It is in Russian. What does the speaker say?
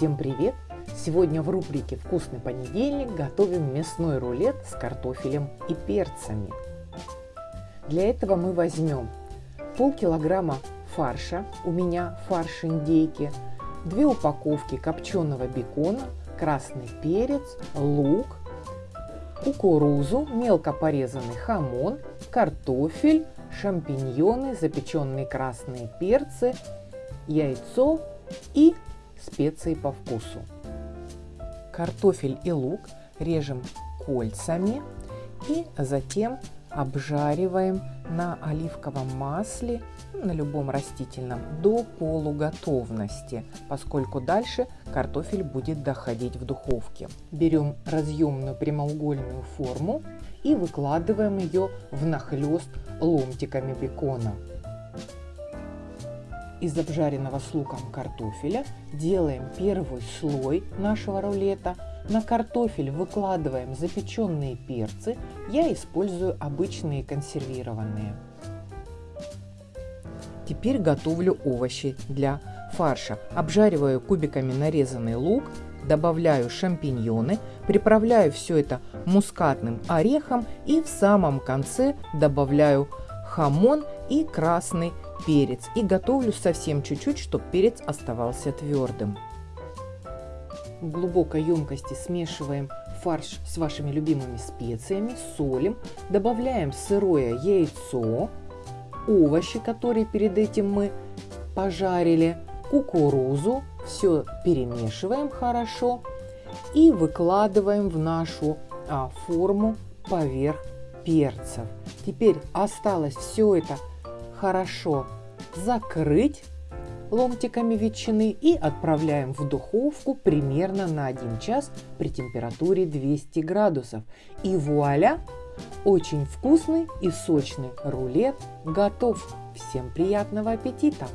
Всем привет! Сегодня в рубрике «Вкусный понедельник» готовим мясной рулет с картофелем и перцами. Для этого мы возьмем полкилограмма фарша, у меня фарш индейки, две упаковки копченого бекона, красный перец, лук, кукурузу, мелко порезанный хамон, картофель, шампиньоны, запеченные красные перцы, яйцо и специи по вкусу. Картофель и лук режем кольцами и затем обжариваем на оливковом масле, на любом растительном, до полуготовности, поскольку дальше картофель будет доходить в духовке. Берем разъемную прямоугольную форму и выкладываем ее внахлёст ломтиками бекона. Из обжаренного с луком картофеля делаем первый слой нашего рулета. На картофель выкладываем запеченные перцы. Я использую обычные консервированные. Теперь готовлю овощи для фарша. Обжариваю кубиками нарезанный лук, добавляю шампиньоны, приправляю все это мускатным орехом и в самом конце добавляю хамон и красный перец и готовлю совсем чуть-чуть, чтобы перец оставался твердым. В глубокой емкости смешиваем фарш с вашими любимыми специями, солим, добавляем сырое яйцо, овощи, которые перед этим мы пожарили, кукурузу, все перемешиваем хорошо и выкладываем в нашу а, форму поверх перцев. Теперь осталось все это хорошо закрыть ломтиками ветчины и отправляем в духовку примерно на 1 час при температуре 200 градусов. И вуаля! Очень вкусный и сочный рулет готов. Всем приятного аппетита!